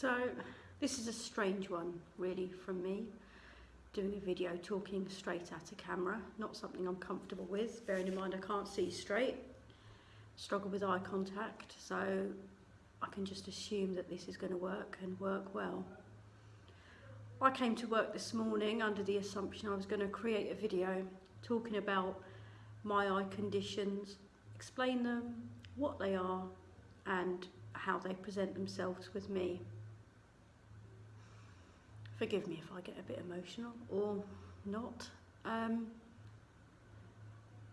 So this is a strange one really from me doing a video talking straight at a camera not something I'm comfortable with. Bearing in mind I can't see straight struggle with eye contact so I can just assume that this is going to work and work well. I came to work this morning under the assumption I was going to create a video talking about my eye conditions explain them what they are and how they present themselves with me Forgive me if I get a bit emotional or not. Um,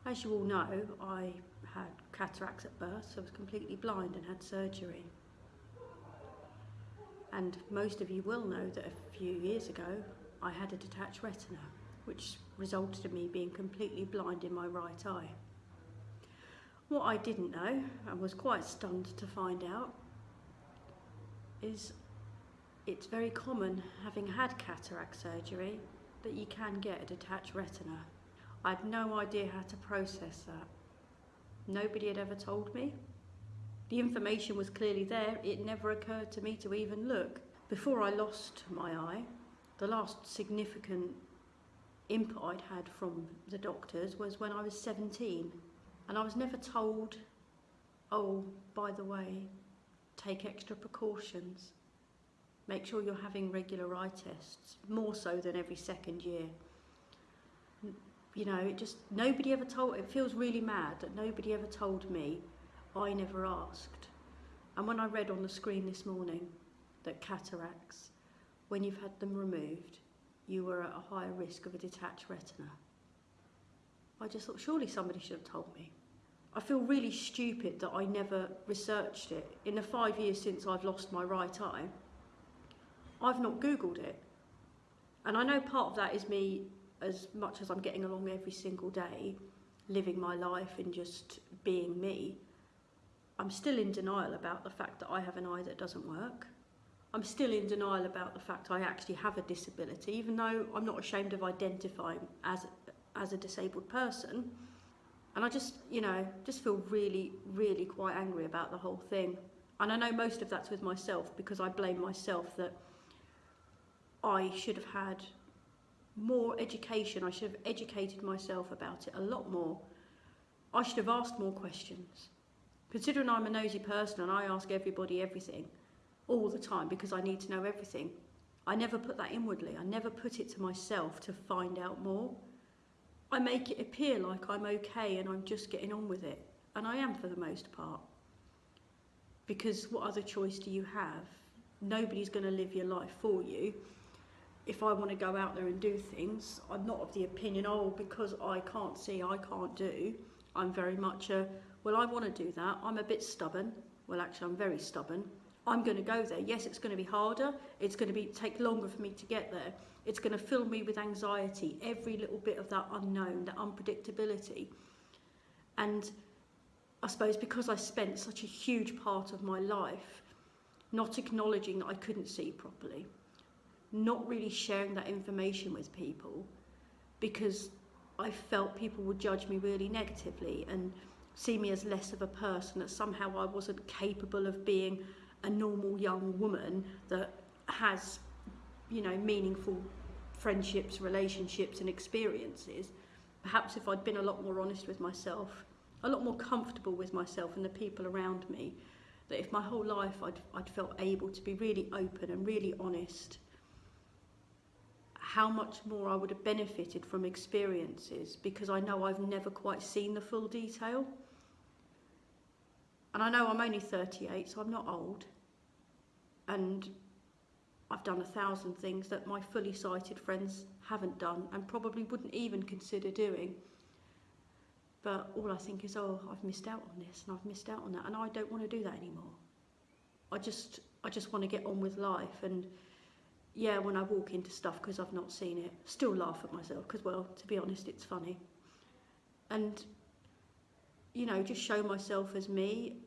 as you all know, I had cataracts at birth, so I was completely blind and had surgery. And most of you will know that a few years ago, I had a detached retina, which resulted in me being completely blind in my right eye. What I didn't know, and was quite stunned to find out, is it's very common, having had cataract surgery, that you can get a detached retina. I had no idea how to process that. Nobody had ever told me. The information was clearly there, it never occurred to me to even look. Before I lost my eye, the last significant input I'd had from the doctors was when I was 17. And I was never told, oh, by the way, take extra precautions. Make sure you're having regular eye tests, more so than every second year. You know, it just, nobody ever told, it feels really mad that nobody ever told me, I never asked. And when I read on the screen this morning that cataracts, when you've had them removed, you were at a higher risk of a detached retina. I just thought, surely somebody should have told me. I feel really stupid that I never researched it. In the five years since I've lost my right eye, I've not Googled it. And I know part of that is me, as much as I'm getting along every single day, living my life and just being me, I'm still in denial about the fact that I have an eye that doesn't work. I'm still in denial about the fact I actually have a disability, even though I'm not ashamed of identifying as, as a disabled person. And I just, you know, just feel really, really quite angry about the whole thing. And I know most of that's with myself because I blame myself that I should have had more education. I should have educated myself about it a lot more. I should have asked more questions. Considering I'm a nosy person and I ask everybody everything all the time because I need to know everything, I never put that inwardly. I never put it to myself to find out more. I make it appear like I'm okay and I'm just getting on with it. And I am for the most part. Because what other choice do you have? Nobody's going to live your life for you if I want to go out there and do things, I'm not of the opinion, oh, because I can't see, I can't do. I'm very much a, well, I want to do that. I'm a bit stubborn. Well, actually, I'm very stubborn. I'm going to go there. Yes, it's going to be harder. It's going to be take longer for me to get there. It's going to fill me with anxiety, every little bit of that unknown, that unpredictability. And I suppose because I spent such a huge part of my life not acknowledging that I couldn't see properly, not really sharing that information with people because I felt people would judge me really negatively and see me as less of a person, that somehow I wasn't capable of being a normal young woman that has, you know, meaningful friendships, relationships and experiences. Perhaps if I'd been a lot more honest with myself, a lot more comfortable with myself and the people around me, that if my whole life I'd, I'd felt able to be really open and really honest how much more I would have benefited from experiences because I know I've never quite seen the full detail. And I know I'm only 38, so I'm not old. And I've done a thousand things that my fully sighted friends haven't done and probably wouldn't even consider doing. But all I think is, oh, I've missed out on this and I've missed out on that and I don't want to do that anymore. I just, I just want to get on with life and yeah, when I walk into stuff because I've not seen it, still laugh at myself because, well, to be honest, it's funny. And, you know, just show myself as me.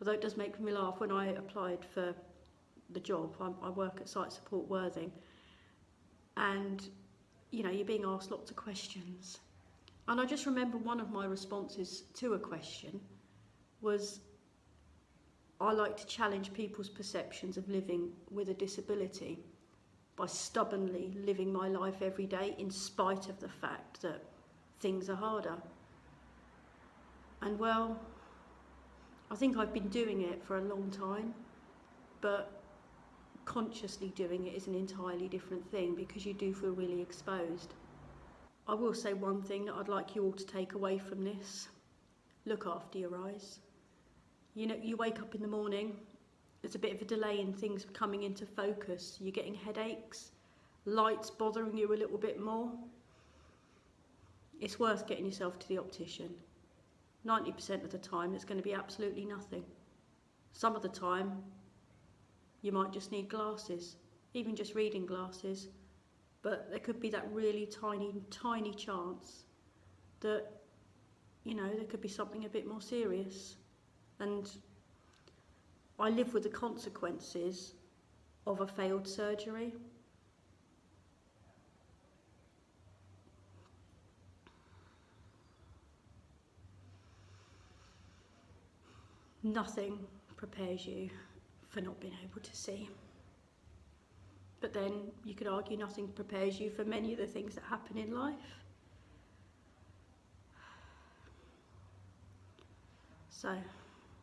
Although it does make me laugh when I applied for the job, I, I work at Sight Support Worthing, and, you know, you're being asked lots of questions. And I just remember one of my responses to a question was, I like to challenge people's perceptions of living with a disability by stubbornly living my life every day in spite of the fact that things are harder. And well, I think I've been doing it for a long time, but consciously doing it is an entirely different thing because you do feel really exposed. I will say one thing that I'd like you all to take away from this. Look after your eyes. You know, you wake up in the morning, there's a bit of a delay in things coming into focus. You're getting headaches, lights bothering you a little bit more. It's worth getting yourself to the optician. 90% of the time, it's going to be absolutely nothing. Some of the time, you might just need glasses, even just reading glasses. But there could be that really tiny, tiny chance that, you know, there could be something a bit more serious. And I live with the consequences of a failed surgery. Nothing prepares you for not being able to see. But then you could argue nothing prepares you for many of the things that happen in life. So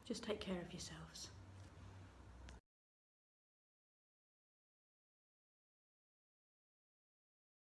just take care of yourselves.